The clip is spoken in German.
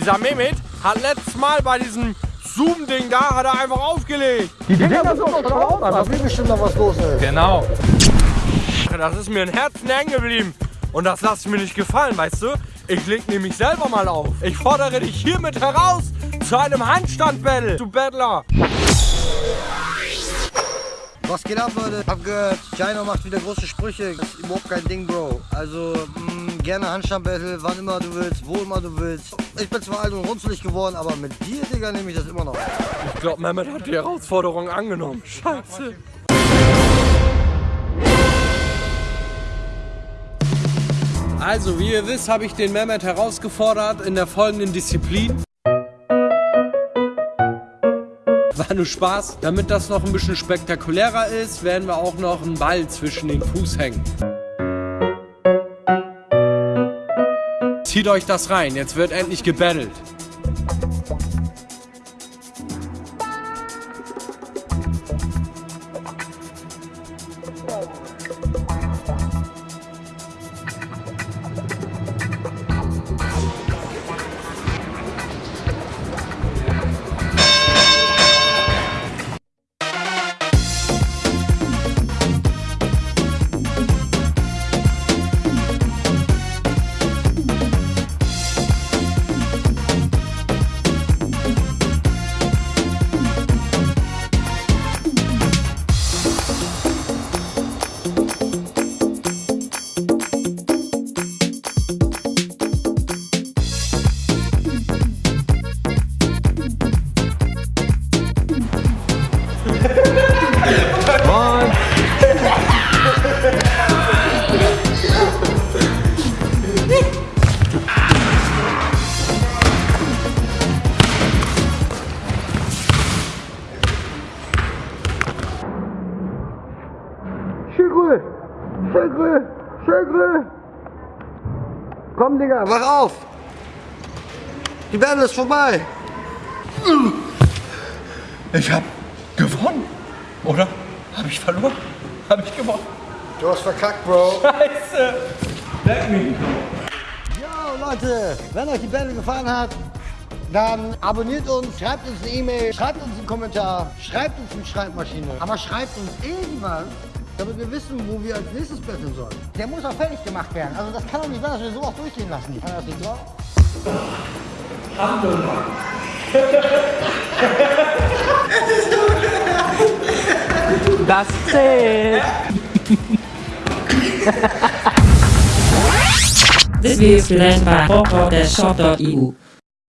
Dieser Mehmet hat letztes Mal bei diesem Zoom-Ding da, hat er einfach aufgelegt. Die Dinger sind doch drauf, da will bestimmt noch was los ist. Genau. Das ist mir ein Herzen hängen geblieben. Und das lasse ich mir nicht gefallen, weißt du? Ich leg nämlich selber mal auf. Ich fordere dich hiermit heraus zu einem Handstand-Battle, du Battler. Was geht ab, Leute? Hab gehört, Chino macht wieder große Sprüche. Das ist überhaupt kein Ding, Bro. Also, mh, gerne Handstand-Battle, wann immer du willst, wo immer du willst. Ich bin zwar alt und runzelig geworden, aber mit dir, Digga, nehme ich das immer noch. Ich glaube, Mehmet hat die Herausforderung angenommen. Scheiße. Also, wie ihr wisst, habe ich den Mehmet herausgefordert in der folgenden Disziplin. War nur Spaß. Damit das noch ein bisschen spektakulärer ist, werden wir auch noch einen Ball zwischen den Fuß hängen. Zieht euch das rein, jetzt wird endlich gebettelt. Schögrö! Schögrö! Schögrö! Komm, Digga, wach auf! Die Battle ist vorbei! Ich hab gewonnen, oder? Hab ich verloren? Hab ich gewonnen? Du hast verkackt, Bro! Scheiße! Leck mich! Yo, Leute, wenn euch die Battle gefallen hat, dann abonniert uns, schreibt uns eine E-Mail, schreibt uns einen Kommentar, schreibt uns eine Schreibmaschine. Aber schreibt uns irgendwas, damit wir wissen, wo wir als nächstes betteln sollen. Der muss auch fertig gemacht werden. Also das kann doch nicht sein, dass wir so auch durchgehen lassen. Kann das nicht drauf? Das zählt. This video is presented by www.shop.eu.